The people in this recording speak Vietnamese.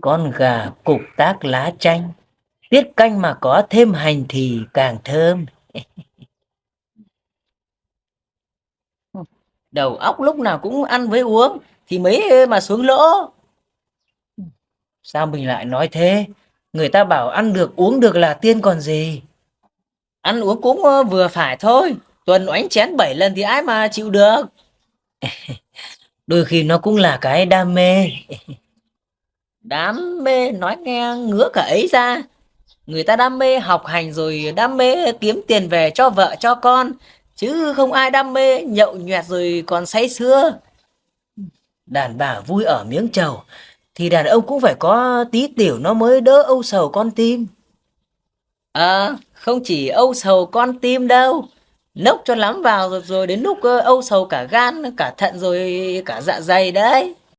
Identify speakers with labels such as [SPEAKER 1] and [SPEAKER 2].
[SPEAKER 1] Con gà cục tác lá chanh, tiết canh mà có thêm hành thì càng thơm. Đầu óc lúc nào cũng ăn với uống thì mấy mà xuống lỗ. Sao mình lại nói thế? Người ta bảo ăn được uống được là tiên còn gì. Ăn uống cũng ờ, vừa phải thôi. Tuần oánh chén 7 lần thì ai mà chịu được. Đôi khi nó cũng là cái đam mê. Đam mê nói nghe ngứa cả ấy ra. Người ta đam mê học hành rồi đam mê kiếm tiền về cho vợ cho con. Chứ không ai đam mê nhậu nhẹt rồi còn say sưa. Đàn bà vui ở miếng trầu thì đàn ông cũng phải có tí tiểu nó mới đỡ âu sầu con tim. À, không chỉ âu sầu con tim đâu. Nốc cho lắm vào rồi, rồi đến lúc âu sầu cả gan, cả thận rồi cả dạ dày đấy.